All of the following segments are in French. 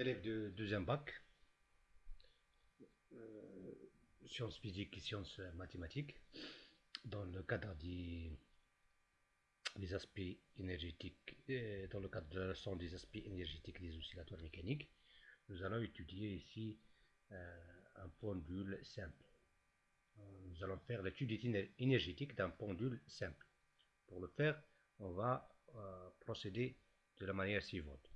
élève de deuxième bac, euh, sciences physiques et sciences mathématiques, dans le cadre des, aspects énergétiques, dans le cadre de la leçon des aspects énergétiques des oscillateurs mécaniques, nous allons étudier ici euh, un pendule simple. Nous allons faire l'étude énergétique d'un pendule simple. Pour le faire, on va euh, procéder de la manière suivante.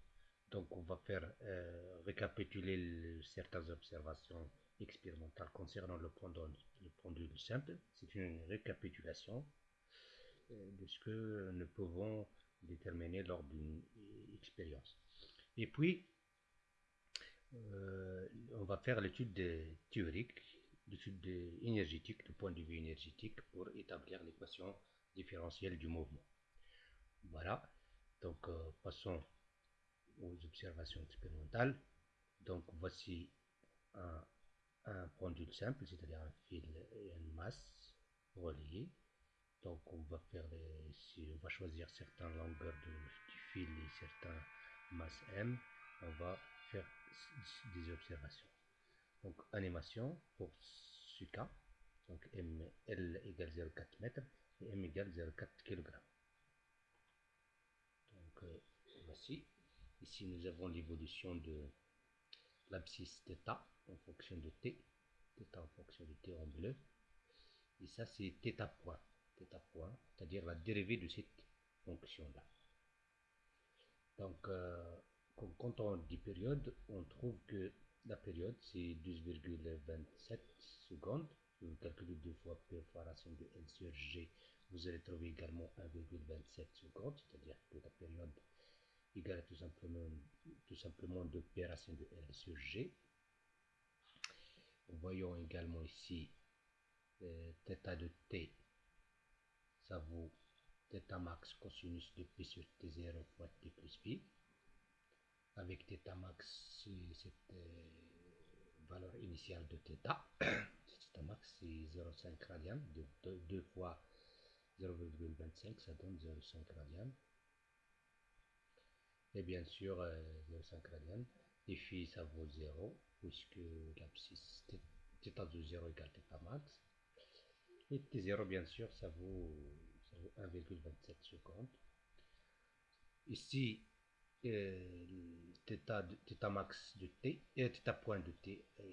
Donc on va faire euh, récapituler certaines observations expérimentales concernant le pendule, le pendule simple. C'est une récapitulation euh, de ce que nous pouvons déterminer lors d'une expérience. Et puis, on va faire l'étude théorique, l'étude énergétique, du point de vue énergétique, pour établir l'équation différentielle du mouvement. Voilà, donc euh, passons aux observations expérimentales. Donc voici un, pendule simple, c'est-à-dire un fil et une masse reliée. Donc on va faire si on va choisir certaines longueurs de, du fil et certaines masses M, on va faire des observations. Donc animation pour ce cas, donc M, L égale 0,4 m et M égale 0,4 kg. Donc euh, voici. Ici nous avons l'évolution de l'abscisse θ en fonction de t. θ en fonction de t en bleu. Et ça c'est θ point. θ point, c'est-à-dire la dérivée de cette fonction-là. Donc euh, quand on dit période, on trouve que la période c'est 12,27 secondes. Vous calculez deux fois P fois racine de L sur G vous allez trouver également 1,27 secondes, c'est-à-dire que la période égale tout simplement, tout simplement de P racine de L sur G. Voyons également ici euh, θ de T, ça vaut θ max cosinus de P sur T0 fois T plus Pi. Avec θ max, cette euh, valeur initiale de θ, θ max c'est 0,5 radian, de 2 fois 0,25, ça donne 0,5 radian. Et bien sûr, 0,5 euh, radian. Et phi, ça vaut 0, puisque l'abscisse θ de 0 égale θ max. Et T0, bien sûr, ça vaut, vaut 1,27 secondes. Ici, euh, θ, max de t, et θ point de t, euh,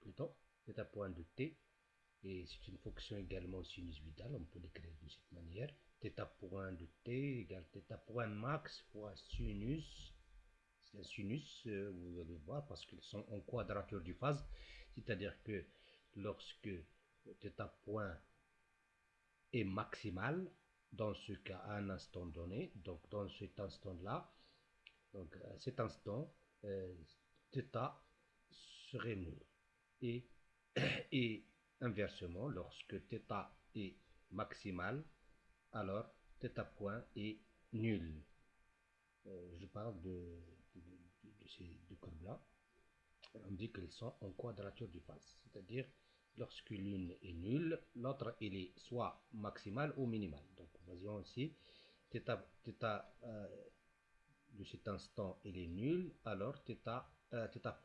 plutôt, θ point de t et c'est une fonction également sinusvidale, on peut l'écrire de cette manière. θ point de t égale θ point max fois sinus. C'est un sinus, euh, vous allez voir, parce qu'ils sont en quadrature du phase. C'est-à-dire que lorsque θ point est maximal, dans ce cas à un instant donné, donc dans cet instant-là, donc à cet instant, euh, θ serait nul. Et, et Inversement, lorsque θ est maximal, alors tête à point est nul. Je parle de, ces deux courbes-là. On dit qu'elles sont en quadrature du face, c'est-à-dire lorsque l'une est nulle, l'autre elle est soit maximale ou minimale. Donc voyons ici, θ, de cet instant elle est nulle, alors θ,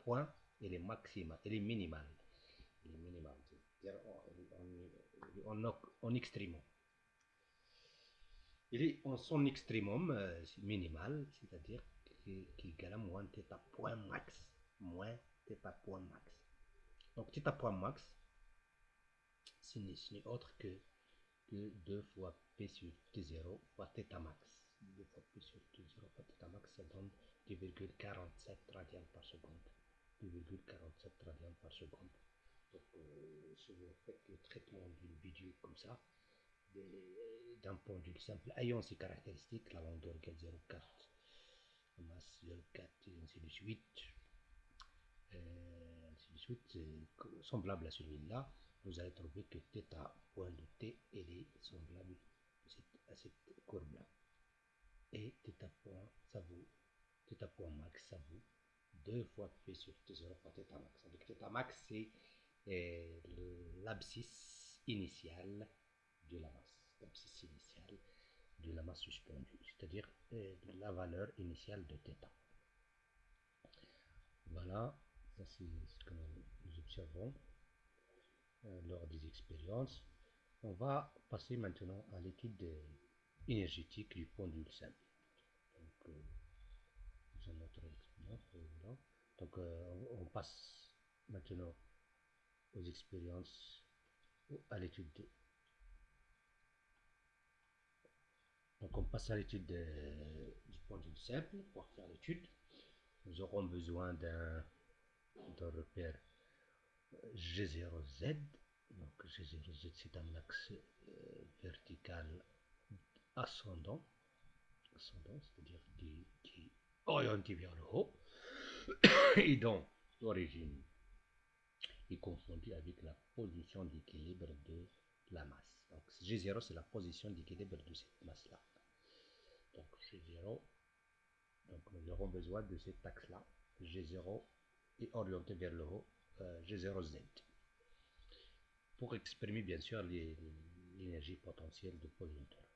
point elle est maximale, elle est minimale. Est c'est-à-dire en Il est en son extrémum euh, minimal, c'est-à-dire qui égale à moins θ point max. Moins θ point max. Donc θ point max, ce n'est autre que, que 2 fois P sur T0 fois θ max. 2 fois P sur T0 fois θ max, ça donne 2,47 radians par seconde. 2,47 radians par seconde. Donc, euh, si vous faites le traitement d'une vidéo comme ça, d'un pendule simple ayant ces caractéristiques, la longueur égale 0,4, la masse 0,4 et ainsi de suite, euh, ainsi de suite, semblable à celui-là, vous allez trouver que θ point de t est semblable à cette courbe-là. Et θ point, ça vaut, θ point max, ça vaut 2 fois P sur T0 fois θ max. Avec θ max, c'est l'abscisse initiale de la masse, initiale de la masse suspendue, c'est-à-dire euh, la valeur initiale de θ. Voilà, ça c'est ce que nous observons euh, lors des expériences. On va passer maintenant à l'étude énergétique du pendule simple. Donc, notre expérience. Donc, euh, on, passe maintenant aux expériences, à l'étude. Donc, on passe à l'étude du pendule simple pour faire l'étude. Nous aurons besoin d'un repère G0Z. Donc, G0Z, c'est un axe euh, vertical ascendant, ascendant c'est-à-dire qui, qui, orienté vers le haut, et dont l'origine est confondue avec la position d'équilibre de la masse. Donc G0, c'est la position d'équilibre de cette masse-là. Donc G0, donc nous aurons besoin de cet axe-là. G0 est orienté vers le haut, euh, G0Z. Pour exprimer bien sûr l'énergie potentielle de posanteur.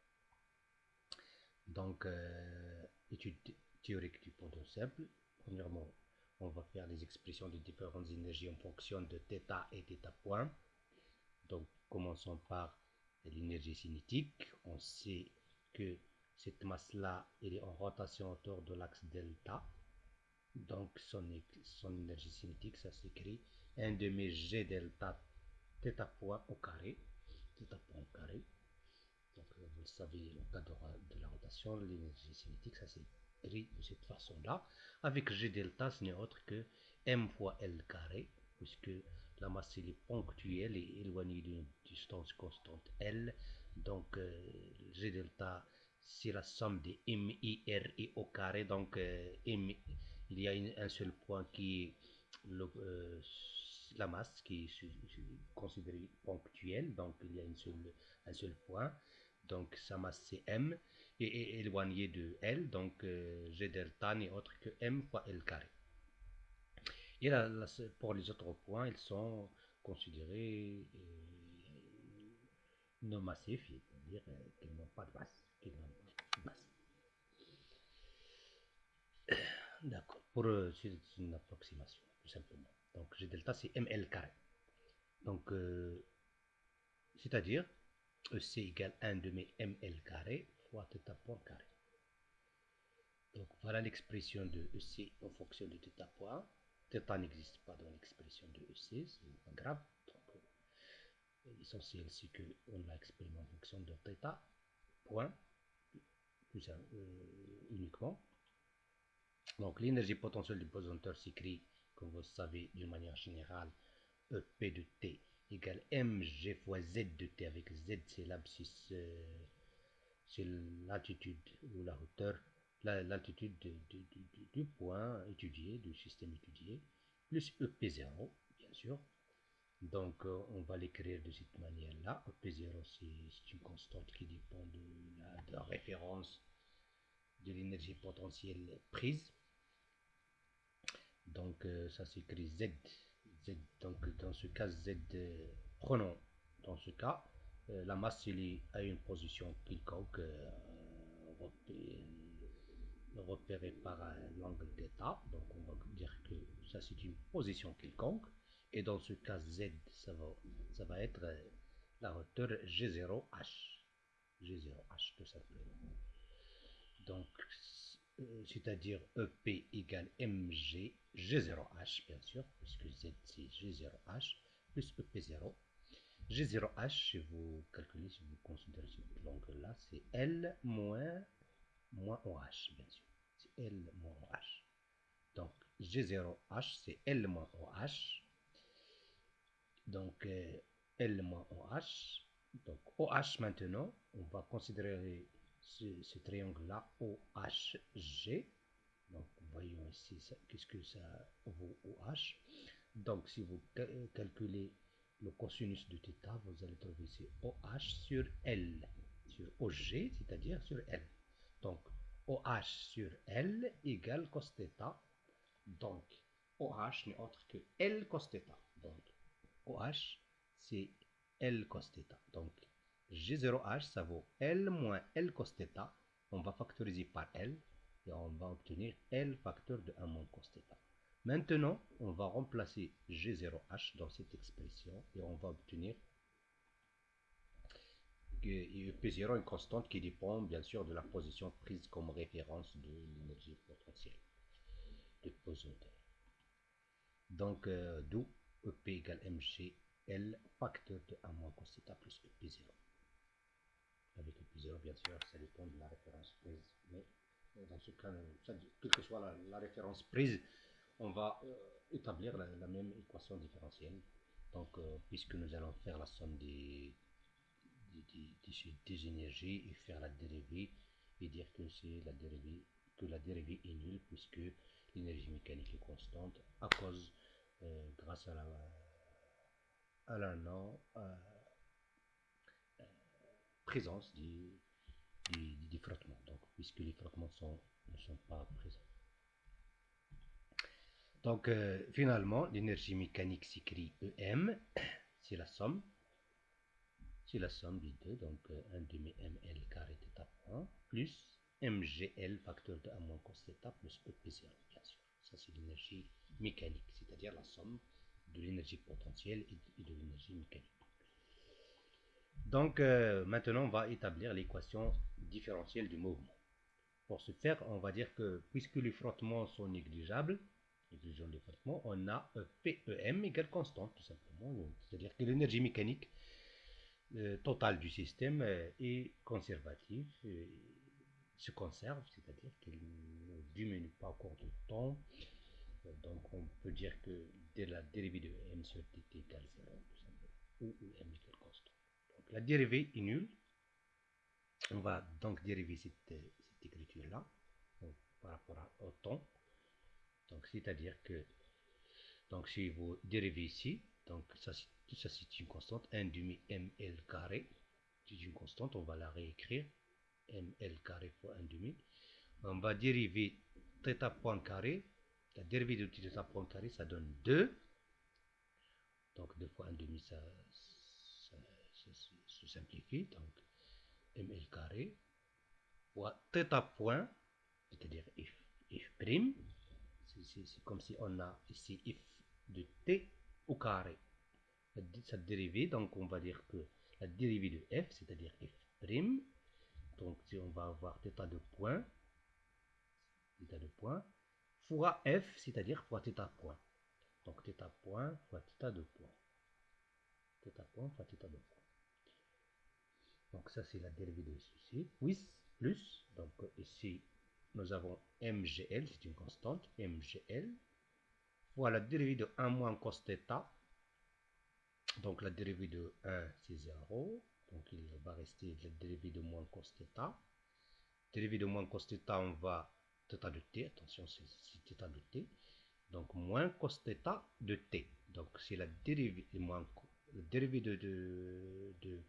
Donc, euh, étude théorique du pendule simple. Premièrement, on va faire les expressions de différentes énergies en fonction de θ et θ point. Donc, commençons par l'énergie cinétique. On sait que cette masse-là, elle est en rotation autour de l'axe delta. Donc, son, son énergie cinétique, ça s'écrit 1 demi G delta θ point au carré. θ point au carré. Donc, euh, vous le savez, au cas de, la rotation, l'énergie cinétique, ça s'écrit de cette façon-là. Avec G delta, ce n'est autre que m fois L carré, puisque la masse est ponctuelle et éloignée d'une distance constante L. Donc, euh, G delta, c'est la somme des M, I, R et carré. Donc, euh, M, il y a un seul point qui est la masse qui est considérée ponctuelle. Donc, il y a un seul point donc sa masse c'est m, et est éloigné de L, donc euh, G delta n'est autre que m fois L carré. Et pour les autres points, ils sont considérés euh, non massifs, c'est-à-dire euh, qu'ils n'ont pas de masse. D'accord, pour c'est une approximation, tout simplement. Donc G delta c'est ml carré. Donc, c'est-à-dire EC égale 1 demi ml carré fois θ point carré. Donc voilà l'expression de EC en fonction de θ point. Θ n'existe pas dans l'expression de EC, c'est pas grave. Euh, l'essentiel c'est qu'on l'a exprimé en fonction de θ point, plus euh, uniquement. Donc l'énergie potentielle du pesanteur s'écrit, comme vous le savez, d'une manière générale, EP de T égale mg fois z de t avec z c'est l'abscisse euh, c'est l'altitude ou la hauteur l'altitude du point étudié du système étudié plus ep0 bien sûr. Donc euh, on va l'écrire de cette manière là ep0 c'est une constante qui dépend de la, référence de l'énergie potentielle prise. Donc euh, ça s'écrit z Z, donc dans ce cas Z, euh, prenons dans ce cas euh, la masse est à une position quelconque euh, repérée par l'angle d'état donc on va dire que ça c'est une position quelconque et dans ce cas Z ça va, être la hauteur G0H G0H tout simplement donc c'est-à-dire EP égale MG G0H, bien sûr, puisque Z c'est G0H, plus EP0. G0H, si vous calculez, si vous considérez cet angle-là, c'est L moins, moins OH, bien sûr. C'est L moins OH. Donc, G0H, c'est L moins OH. Donc, euh, L moins OH. Donc, OH maintenant, on va considérer ce, triangle-là, OHG. Donc, voyons ici, qu'est-ce que ça vaut OH. Donc, si vous calculez le cosinus de θ, vous allez trouver ici OH sur L, sur OG, c'est-à-dire sur L. Donc, OH sur L égale cos θ. Donc, OH n'est autre que L cos θ. Donc, OH, c'est L cos θ. Donc, G0H, ça vaut L moins L cos θ. On va factoriser par L et on va obtenir L facteur de 1 moins cos θ. Maintenant, on va remplacer G0H dans cette expression et on va obtenir que P0 est une constante qui dépend bien sûr de la position prise comme référence de l'énergie potentielle de position. Donc, euh, d'où EP égale MGL facteur de A moins cos plus EP0. Avec EP0, bien sûr, ça dépend de la référence prise. Mais dans ce cas, quelle que soit la, référence prise, on va euh, établir la, même équation différentielle. Donc, euh, puisque nous allons faire la somme des, des, énergies et faire la dérivée et dire que c'est la dérivée que la dérivée est nulle puisque l'énergie mécanique est constante à cause euh, grâce à la à la non euh, présence du, du, frottement donc puisque les frottements sont, ne sont pas présents. Donc euh, finalement l'énergie mécanique s'écrit EM c'est la somme c'est la somme des deux donc 1 demi ml carré θ point plus mgl facteur de a moins cos θ plus ep0 bien sûr ça c'est l'énergie mécanique, c'est-à-dire la somme de l'énergie potentielle et de l'énergie mécanique. Donc euh, maintenant, on va établir l'équation différentielle du mouvement. Pour ce faire, on va dire que puisque les frottements sont négligeables, les frottements, on a PEM égale constante, tout simplement. C'est-à-dire que l'énergie mécanique euh, totale du système euh, est conservative, se conserve, c'est-à-dire qu'elle ne diminue pas au cours du temps, donc on peut dire que la dérivée de m sur dt égale 0, ou, m égale constant. Donc la dérivée est nulle. On va donc dériver cette, écriture-là par rapport au temps. Donc c'est-à-dire que donc si vous dérivez ici, donc ça, tout ça c'est une constante, 1 demi ml carré, c'est une constante, on va la réécrire, ml carré fois 1 demi. On va dériver θ point carré la dérivée de θ point carré, ça donne 2. Donc 2 fois 1 demi, ça, se simplifie. Donc ml carré fois θ point, c'est-à-dire f, f prime. C'est comme si on a ici f de t au carré. Cette dérivée, donc on va dire que la dérivée de f, c'est-à-dire f prime, donc si on va avoir θ de point, θ de point, fois f, c'est-à-dire fois θ point. Donc θ point fois θ de point. θ point fois θ de point. Donc ça c'est la dérivée de ceci. Oui, plus, donc ici nous avons mgl, c'est une constante, mgl, fois la dérivée de 1 moins cos θ. Donc la dérivée de 1 c'est 0. Donc il va rester la dérivée de moins cos θ. Dérivée de moins cos θ, on va θ de t, attention c'est θ de t, donc moins cos θ de t. Donc c'est la dérivée, moins, la dérivée de, de, de,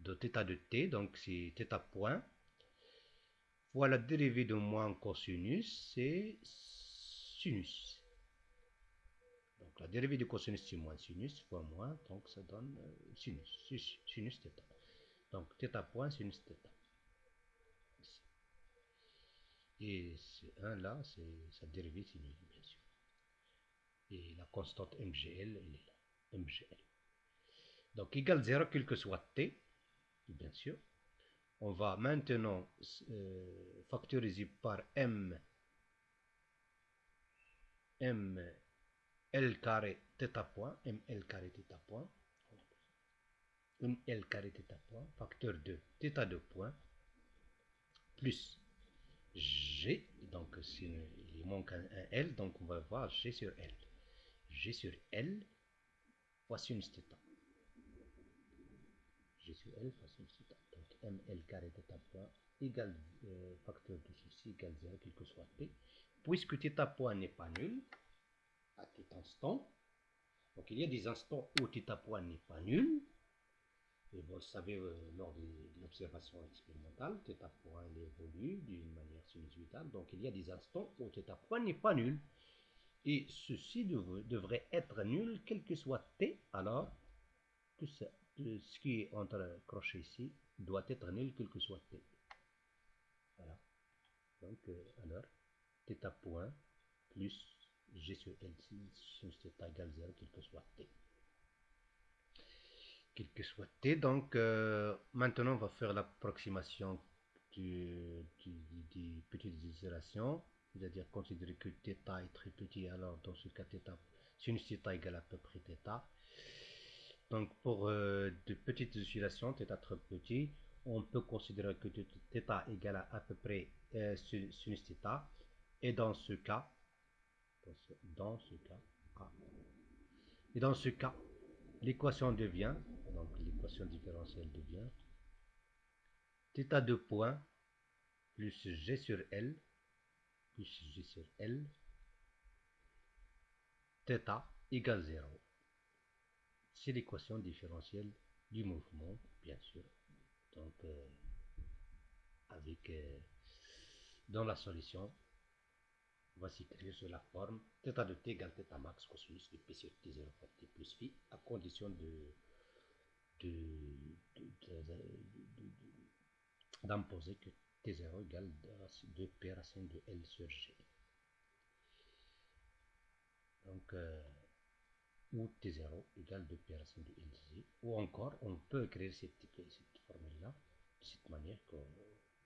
de θ de t, donc c'est θ point, fois la dérivée de moins cosinus, c'est sinus. Donc la dérivée de cosinus c'est moins sinus, fois moins, donc ça donne euh, sinus, sinus θ. Donc θ point sinus θ. Et ce 1 là, c'est sa dérivée c'est bien sûr. Et la constante MGL, elle est là. MGL. Donc égal 0, quel que soit t, bien sûr. On va maintenant euh, factoriser par m, m, l carré θ point, m l carré θ point, m l carré θ point, facteur de θ de point, plus G, donc il manque un, L, donc on va voir G sur L. G sur L fois sinus θ. G sur L fois sinus θ. Donc ML carré θ point égale euh, facteur de ceci égale 0, quel que soit T. Puisque θ point n'est pas nul, à tout instant, donc il y a des instants où θ point n'est pas nul, et vous le savez, euh, lors de l'observation expérimentale, θ point évolue d'une manière sinusitale. Donc il y a des instants où θ point n'est pas nul. Et ceci devrait être nul, quel que soit t, alors tout, ce qui est entre crochets ici doit être nul, quel que soit t. Voilà. Donc, euh, alors, θ point plus G sur L sinus θ égale 0, quel que soit T. Quel que soit T, donc euh, maintenant on va faire l'approximation du, du, petite isolation, c'est-à-dire considérer que θ est très petit, alors dans ce cas, θ, sinus θ égale à peu près θ. Donc pour euh, de petites oscillations, θ très petit, on peut considérer que θ égale à à peu près euh, sinus θ. Et dans ce cas, dans ce cas, et dans ce cas, l'équation devient, donc l'équation différentielle devient θ de point plus g sur L plus g sur L θ égale 0. C'est l'équation différentielle du mouvement, bien sûr. Donc, euh, avec euh, dans la solution, va s'écrire sur la forme θ de t égale θ max cosinus de p sur t0 fois t plus phi à condition de d'imposer que t0 égale 2p racine de L sur G. Donc, euh, ou t0 égale 2p racine de L Ou encore, on peut écrire cette, cette formule-là de cette manière,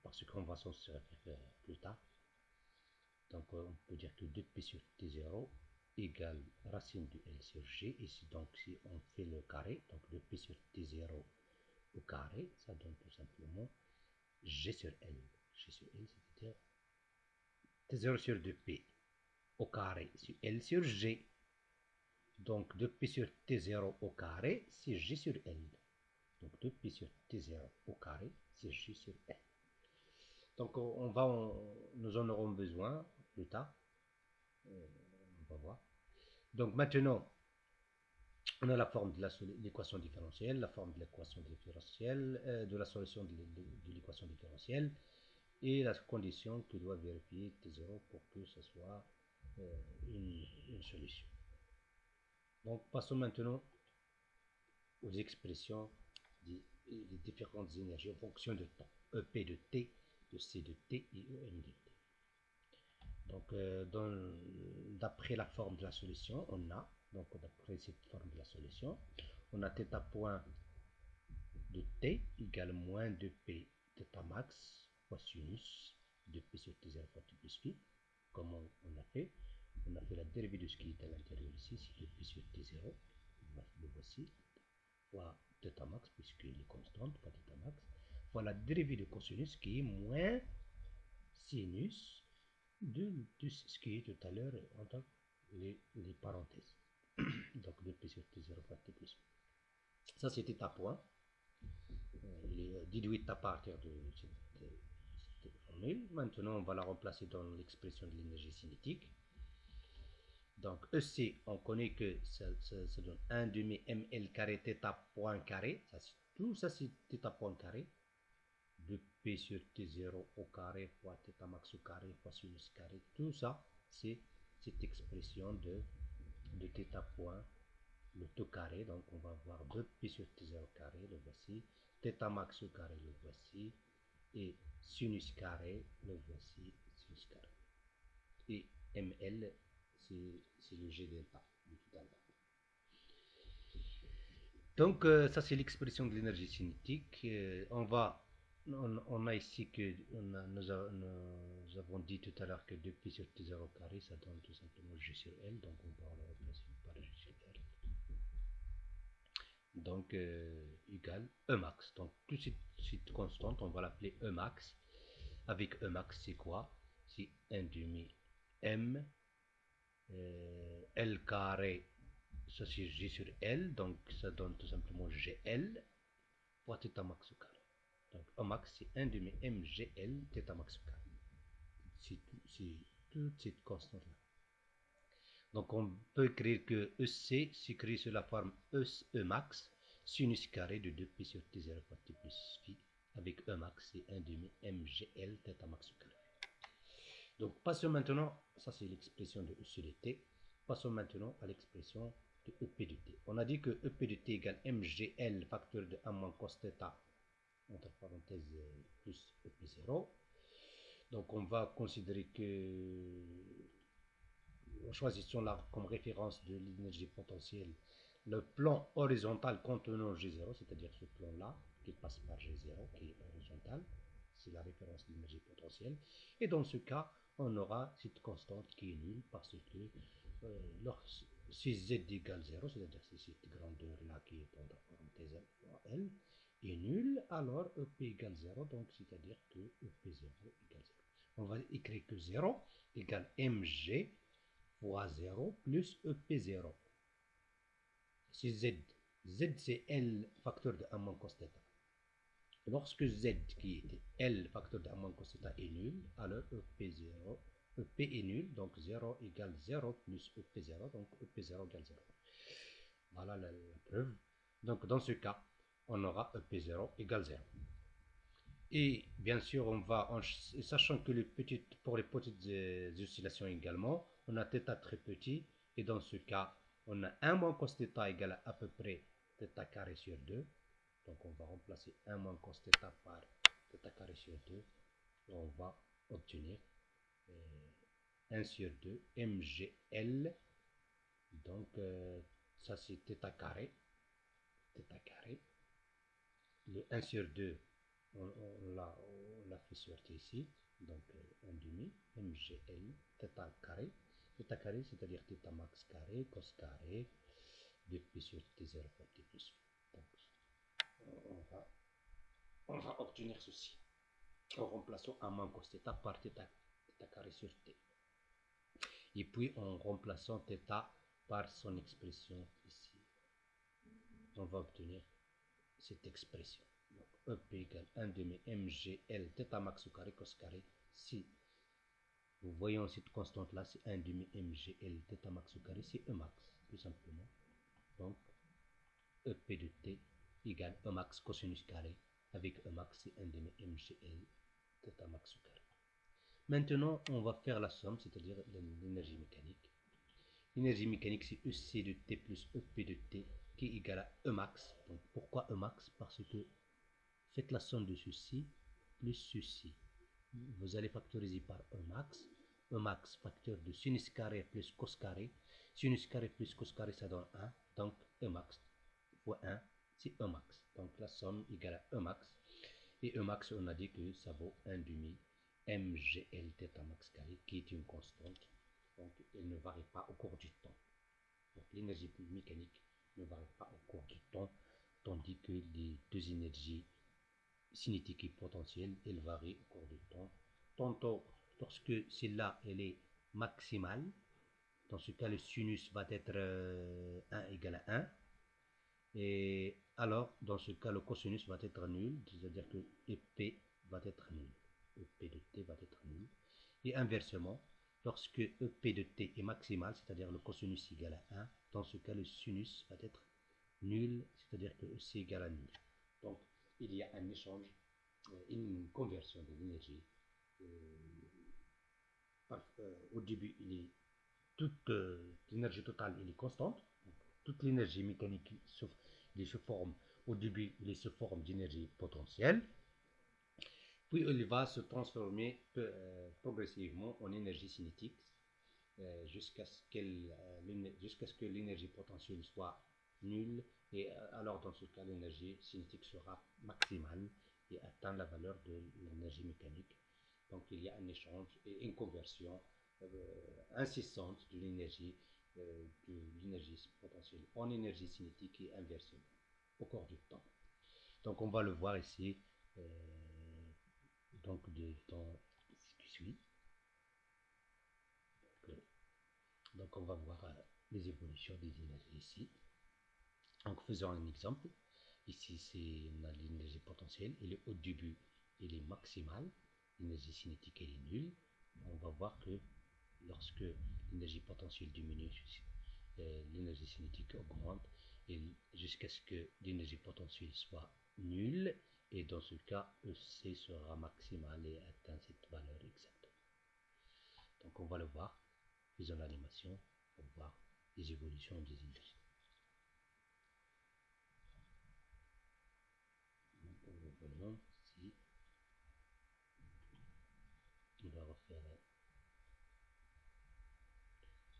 parce qu'on va s'en servir plus tard. Donc, on peut dire que 2p sur t0 égale racine de L sur G. Ici, donc, si on fait le carré, donc 2p sur t0 au carré, ça donne tout simplement G sur L. G sur L, c'est-à-dire T0 sur 2P au carré sur L sur G. Donc 2P sur T0 au carré, c'est G sur L. Donc 2P sur T0 au carré, c'est G sur L. Donc on va, nous en aurons besoin tard. On va voir. Donc maintenant, on a la forme de l'équation différentielle, la forme de l'équation différentielle, euh, de la solution de, l'équation différentielle, et la condition que doit vérifier T0 pour que ce soit euh, une, solution. Donc passons maintenant aux expressions des, différentes énergies en fonction de temps. EP de T, de C de T et EM de T. Donc euh, d'après la forme de la solution, on a donc d'après cette forme de la solution, on a θ point de t égale moins 2p θ max fois sinus de p sur t0 fois t plus phi. Comme on, a fait On a fait la dérivée de ce qui est à l'intérieur ici, c'est 2p sur t0, le voici, fois θ max, puisqu'il est constante, fois θ max, fois la dérivée de cosinus qui est moins sinus de, ce qui est tout à l'heure entre les, les parenthèses. donc 2p sur t0 fois t plus Ça, à point. Euh, il est déduit à partir de cette, formule. Maintenant, on va la remplacer dans l'expression de l'énergie cinétique. Donc, EC, on connaît que ça, donne 1 demi ml carré θ point carré. Ça, tout ça, c'est θ point carré. 2p sur t0 au carré fois θ max au carré fois sinus carré. Tout ça, c'est cette expression de de θ point, le tout carré, donc on va avoir 2pi sur t0 carré, le voici, θ max au carré, le voici, et sinus carré, le voici, sinus carré. Et ml, c'est le g delta Donc, euh, ça c'est l'expression de l'énergie cinétique. Euh, on va on, a ici que nous, avons dit tout à l'heure que 2pi sur t0 carré, ça donne tout simplement g sur L, donc on va le remplacer par g sur L. Donc, euh, égal E max. Donc, tout cette, constante, on va l'appeler E max. Avec E max, c'est quoi? C'est 1 demi M euh, L carré, ça c'est G sur L, donc ça donne tout simplement GL fois θ max carré. Donc, O max, c'est 1 demi MGL θ max C'est toute cette constante-là. Donc, on peut écrire que EC s'écrit sous la forme E, e max sinus carré de 2pi sur T0 fois T plus phi. Avec E max, c'est 1 demi MGL θ max carré. Donc, passons maintenant, ça c'est l'expression de E sur T. Passons maintenant à l'expression de EP de T. On a dit que EP de T égale MGL facteur de 1 moins cos θ entre parenthèses plus et plus 0. Donc on va considérer que choisissons là comme référence de l'énergie potentielle le plan horizontal contenant G0, c'est-à-dire ce plan-là qui passe par G0, qui est horizontal, c'est la référence de l'énergie potentielle. Et dans ce cas, on aura cette constante qui est nulle parce que euh, si Z égale 0, c'est-à-dire si cette grandeur-là qui est entre parenthèses L est nulle, alors EP égale 0, donc c'est-à-dire que EP0 égale 0. On va écrire que 0 égale mg fois 0 plus EP0. C'est Z, Z c'est L facteur de 1 moins cos Lorsque Z qui était L facteur de 1 moins cos est nul, alors EP0, EP est nul, donc 0 égale 0 plus EP0, donc EP0 égale 0. Voilà la, preuve. Donc dans ce cas, on aura EP0 égale 0. Et bien sûr, on va, en, sachant que les petites, pour les petites euh, oscillations également, on a θ très petit, et dans ce cas, on a 1 moins cos θ égale à peu près θ carré sur 2. Donc on va remplacer 1 moins cos θ par θ carré sur 2. Et on va obtenir 1 euh, sur 2 mgl. Donc euh, ça c'est θ carré. θ carré. Le 1 sur 2, on, on l'a fait sortir ici. Donc 1 euh, demi mgl θ carré θ carré, c'est-à-dire θ max carré, cos carré, de p sur t0 fois t plus Donc, on va, on va obtenir ceci en remplaçant un moins cos θ par θ, carré sur t. Et puis en remplaçant θ par son expression ici, on va obtenir cette expression. Donc, EP égale 1 demi mgl θ max au carré cos carré si vous voyez cette constante-là, c'est 1 demi mgl θ max au carré, c'est E max, tout simplement. Donc, EP de t égale E max cosinus carré, avec E max, c'est 1 demi mgl θ max au carré. Maintenant, on va faire la somme, c'est-à-dire l'énergie mécanique. L'énergie mécanique, c'est EC de t plus EP de t qui égal à E max. Donc, pourquoi E max Parce que faites la somme de ceci plus ceci vous allez factoriser par E max. E max facteur de sinus carré plus cos carré. Sinus carré plus cos carré, ça donne 1. Donc E max fois 1, c'est E max. Donc la somme égale à E max. Et E max, on a dit que ça vaut 1 demi mgl θ max carré, qui est une constante. Donc elle ne varie pas au cours du temps. Donc l'énergie mécanique ne varie pas au cours du temps, tandis que les deux énergies cinétique et potentielle, elle varie au cours du temps. Tantôt, lorsque celle-là, elle est maximale, dans ce cas, le sinus va être 1 euh, égal à 1. Et alors, dans ce cas, le cosinus va être nul, c'est-à-dire que EP va être nul. EP de t va être nul. Et inversement, lorsque EP de t est maximal, c'est-à-dire le cosinus égal à 1, dans ce cas, le sinus va être nul, c'est-à-dire que EC égale à nul. Donc, il y a un échange, euh, une conversion de l'énergie. Euh, euh, au début, est, toute l'énergie totale est constante. toute l'énergie mécanique il au début, il se forme d'énergie potentielle. Puis il va se transformer progressivement en énergie cinétique jusqu'à ce, jusqu'à ce que l'énergie potentielle soit nulle et euh, alors, dans ce cas, l'énergie cinétique sera maximale et atteint la valeur de l'énergie mécanique. Donc, il y a un échange et une conversion euh, incessante de l'énergie euh, de l'énergie potentielle en énergie cinétique et inversement au cours du temps. Donc, on va le voir ici donc de temps qui suit. Donc, on va voir les évolutions des énergies ici. Donc faisons un exemple. Ici, c'est l'énergie potentielle. Et le, au début, il est maximal. L'énergie cinétique, elle est nulle. On va voir que lorsque l'énergie potentielle diminue, euh, l'énergie cinétique augmente jusqu'à ce que l'énergie potentielle soit nulle. Et dans ce cas, EC sera maximal et atteint cette valeur exacte. Donc on va le voir. Faisons l'animation pour voir les évolutions des on va refaire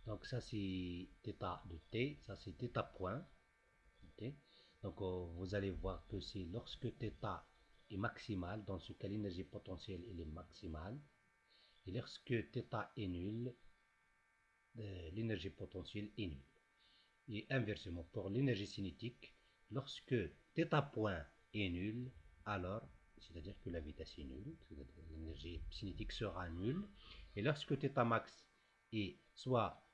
Donc ça c'est θ de t, ça c'est θ point. Donc euh, vous allez voir que c'est lorsque θ est maximal, dans ce cas l'énergie potentielle elle est maximale. Et lorsque θ est nul, euh, l'énergie potentielle est nulle. Et inversement, pour l'énergie cinétique, lorsque θ point est nul, alors, c'est-à-dire que la vitesse est nulle, l'énergie cinétique sera nulle. Et lorsque θ max est soit euh,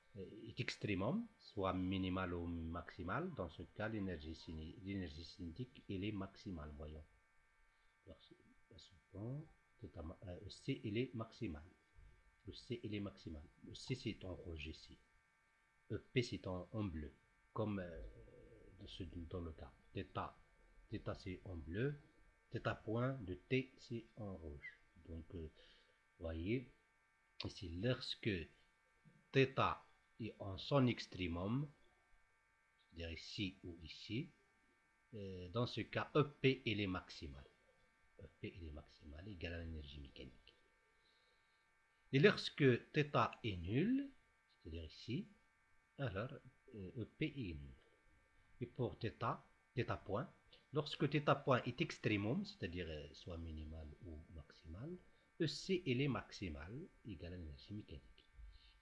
est extrémum, soit minimal ou maximal, dans ce cas, l'énergie cinétique, elle est maximale, voyons. Euh, C, elle est maximale. Le C, il est maximal. Le C, c'est en rouge ici. Le P, c'est en, bleu, comme euh, dans, le cas. Theta, theta c'est en bleu. Theta point de T, c'est en rouge. Donc, vous voyez, ici, lorsque θ et en son extrémum, c'est-à-dire ici ou ici, euh, dans ce cas, EP il est maximal. EP il est maximal, égal à l'énergie mécanique. Et lorsque θ est nul, c'est-à-dire ici, alors EP euh, e est nul. Et pour θ, θ point, lorsque θ point est extrémum, c'est-à-dire euh, soit minimal ou maximal, EC il est maximal, égal à l'énergie mécanique.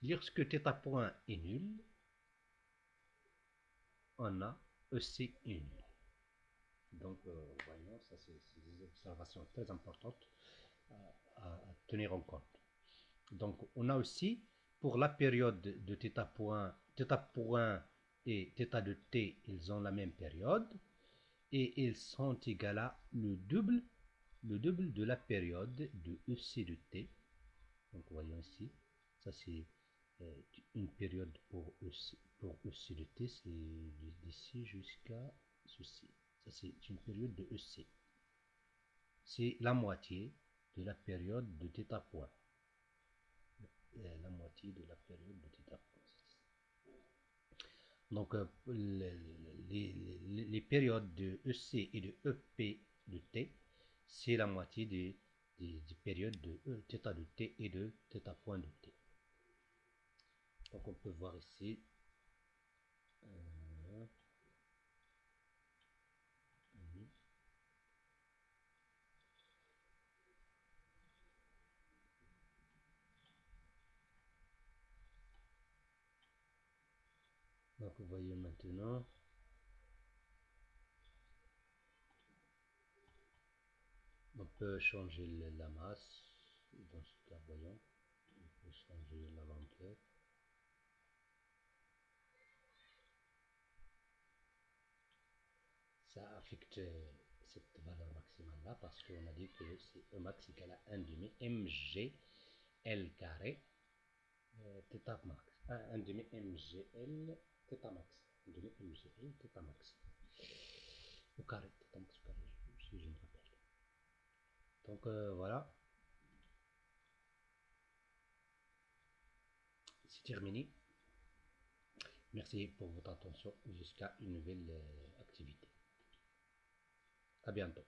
Lorsque θ point est nul, on a EC nul. Donc, euh, voyons, ça c'est des observations très importantes à, tenir en compte. Donc, on a aussi, pour la période de θ point, θ point et θ de t, ils ont la même période, et ils sont égaux à le double, le double de la période de EC de t. Donc, voyons ici, ça c'est euh, une période pour EC, pour EC de T, c'est d'ici jusqu'à ceci. Ça, c'est une période de EC. C'est la moitié de la période de θ point. Euh, la moitié de la période de θ point. Donc, euh, les, les, périodes de EC et de EP de T, c'est la moitié des, des, périodes de θ de T et de θ point de T. Donc on peut voir ici. Euh, donc vous voyez maintenant. On peut changer la masse. Dans ce cas, voyons. On peut changer la lenteur. ça affecte cette valeur maximale là parce qu'on a dit que c'est E max égale à 1 demi mg L carré euh, θ max. 1 demi mgl θ max. 1 demi mgl θ max. Au carré, θ max au carré, si je me rappelle. Donc euh, voilà. C'est terminé. Merci pour votre attention jusqu'à une nouvelle euh, activité. A bientôt.